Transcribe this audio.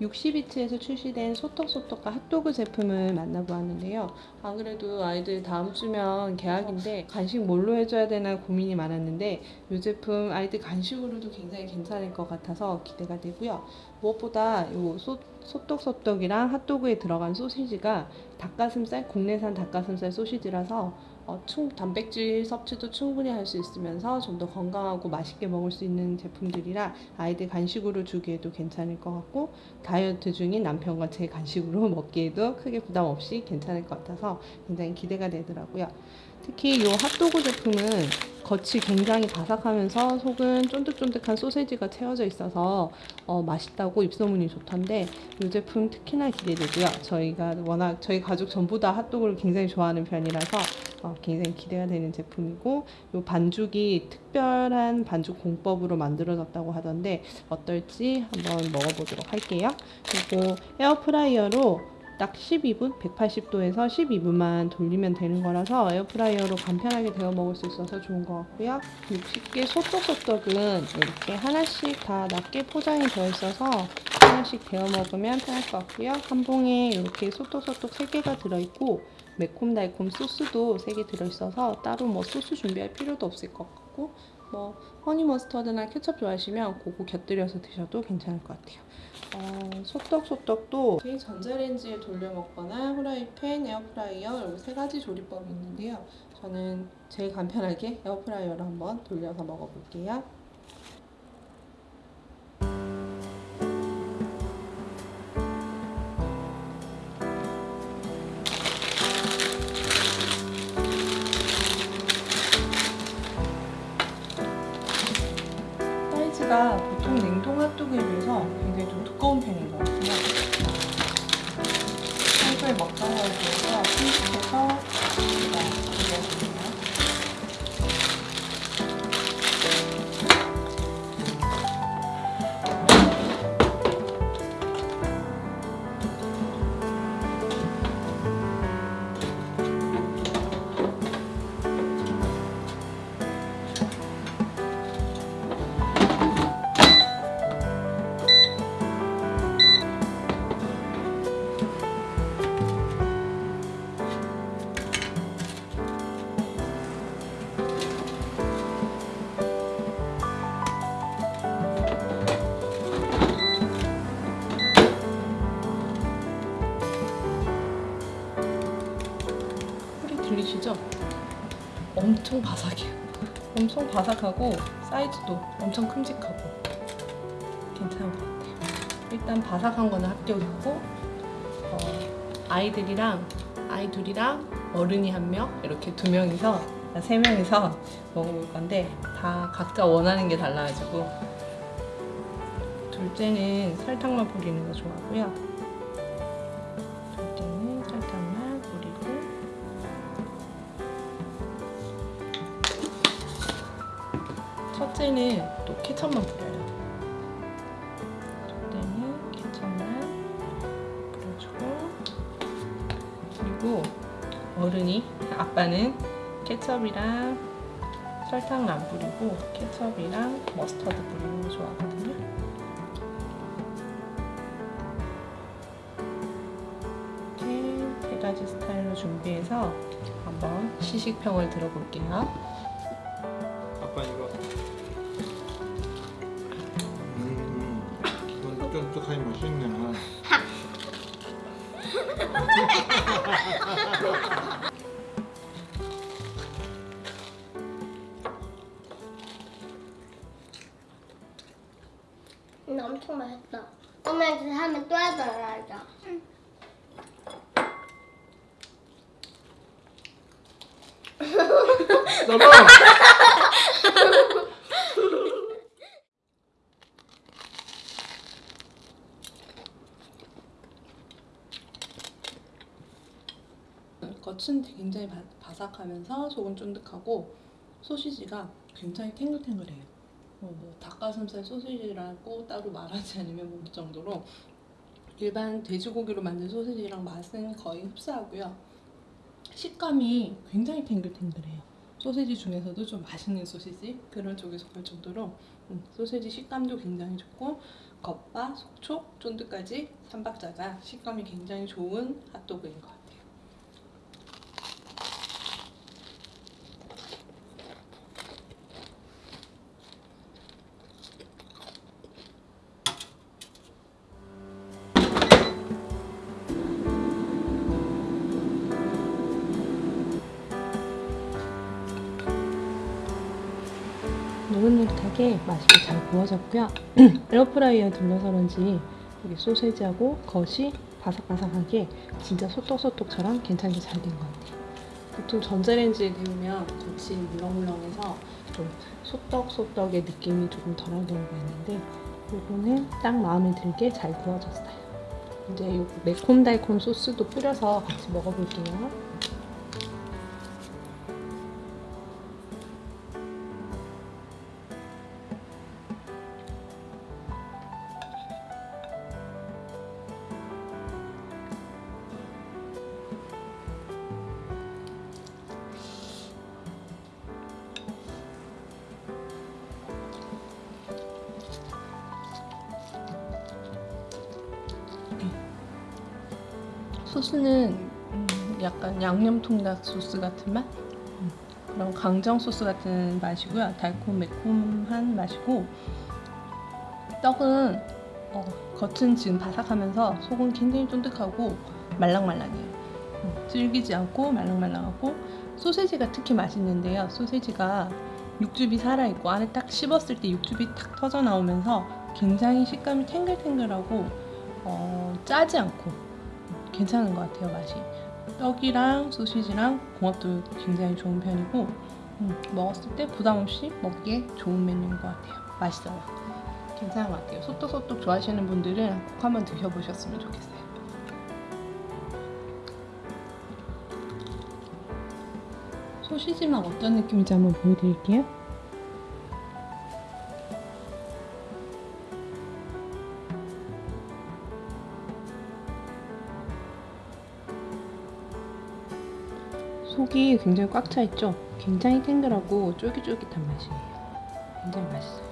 60비트에서 출시된 소떡소떡과 핫도그 제품을 만나보았는데요. 안 그래도 아이들 다음 주면 개학인데 간식 뭘로 해줘야 되나 고민이 많았는데 이 제품 아이들 간식으로도 굉장히 괜찮을 것 같아서 기대가 되고요. 무엇보다 이 소, 소떡소떡이랑 핫도그에 들어간 소시지가 닭가슴살, 국내산 닭가슴살 소시지라서 어, 충, 단백질 섭취도 충분히 할 수 있으면서 좀 더 건강하고 맛있게 먹을 수 있는 제품들이라 아이들 간식으로 주기에도 괜찮을 것 같고 다이어트 중인 남편과 제 간식으로 먹기에도 크게 부담 없이 괜찮을 것 같아서 굉장히 기대가 되더라고요. 특히 이 핫도그 제품은 겉이 굉장히 바삭하면서 속은 쫀득쫀득한 소세지가 채워져 있어서 어, 맛있다고 입소문이 좋던데 이 제품 특히나 기대되고요. 저희가 워낙 저희 가족 전부 다 핫도그를 굉장히 좋아하는 편이라서 어, 굉장히 기대가 되는 제품이고 이 반죽이 특별한 반죽 공법으로 만들어졌다고 하던데 어떨지 한번 먹어보도록 할게요. 그리고 에어프라이어로 딱 12분, 180도에서 12분만 돌리면 되는 거라서 에어프라이어로 간편하게 데워 먹을 수 있어서 좋은 것 같고요. 60개 소떡소떡은 이렇게 하나씩 다 낱개 포장이 되어 있어서 하나씩 데워 먹으면 편할 것 같고요. 한 봉에 이렇게 소떡소떡 3개가 들어있고 매콤달콤 소스도 3개 들어있어서 따로 뭐 소스 준비할 필요도 없을 것 같고 뭐 honey mustard나 케첩 좋아하시면 그거 곁들여서 드셔도 괜찮을 것 같아요. 어, 소떡 소떡도 제 전자레인지에 돌려 먹거나 후라이팬, 에어프라이어 이렇게 세 가지 조리법이 있는데요. 저는 제일 간편하게 에어프라이어로 한번 돌려서 먹어볼게요. 거에 비해서 엄청 바삭해요. 엄청 바삭하고 사이즈도 엄청 큼직하고 괜찮은 것 같아요. 일단 바삭한 거는 합격이고 어, 아이들이랑 아이 둘이랑 어른이 한 명 이렇게 두 명이서 세 명이서 먹어볼 건데 다 각자 원하는 게 달라가지고 둘째는 설탕만 뿌리는 거 좋아하고요. 첫째는 또 케첩만 뿌려요. 첫째는 케첩만 뿌려주고 그리고 어른이 아빠는 케첩이랑 설탕을 안 뿌리고 케첩이랑 머스터드 뿌리는 거 좋아하거든요. 이렇게 세 가지 스타일로 준비해서 한번 시식평을 들어볼게요. 엄청 맛있다. 엄마 이제 하면 또 해달라자. 너무 겉은 굉장히 바, 바삭하면서 속은 쫀득하고 소시지가 굉장히 탱글탱글해요. 어, 뭐 닭가슴살 소시지라고 따로 말하지 않으면 모를 정도로 일반 돼지고기로 만든 소시지랑 맛은 거의 흡사하고요. 식감이 굉장히 탱글탱글해요. 소세지 중에서도 좀 맛있는 소시지 그런 쪽에 속할 정도로 음, 소세지 식감도 굉장히 좋고 겉바 속촉 쫀득까지 삼박자가 식감이 굉장히 좋은 핫도그인 것 같아요. 노릇노릇하게 맛있게 잘 구워졌고요. 에어프라이어 둘러서 그런지 여기 소세지하고 겉이 바삭바삭하게 진짜 소떡소떡처럼 괜찮게 잘 된 것 같아요. 보통 전자레인지에 데우면 겉이 물렁물렁해서 좀 소떡소떡의 느낌이 조금 덜한 경우가 있는데 이거는 딱 마음에 들게 잘 구워졌어요. 이제 이 매콤달콤 소스도 뿌려서 같이 먹어볼게요. 소스는 음, 약간 양념 통닭 소스 같은 맛? 음, 그런 강정 소스 같은 맛이고요. 달콤 매콤한 맛이고 떡은 어, 겉은 지금 바삭하면서 속은 굉장히 쫀득하고 말랑말랑해요. 음, 질기지 않고 말랑말랑하고 소세지가 특히 맛있는데요. 소세지가 육즙이 살아있고 안에 딱 씹었을 때 육즙이 탁 터져 나오면서 굉장히 식감이 탱글탱글하고 어, 짜지 않고 괜찮은 것 같아요 맛이. 떡이랑 소시지랑 궁합도 굉장히 좋은 편이고 음, 먹었을 때 부담 없이 먹기에 좋은 메뉴인 것 같아요. 맛있어요. 괜찮은 것 같아요. 소떡소떡 좋아하시는 분들은 꼭 한번 드셔보셨으면 좋겠어요. 소시지만 어떤 느낌인지 한번 보여드릴게요 속이 굉장히 꽉 차 있죠. 굉장히 탱글하고 쫄깃쫄깃한 맛이에요. 굉장히 맛있어요.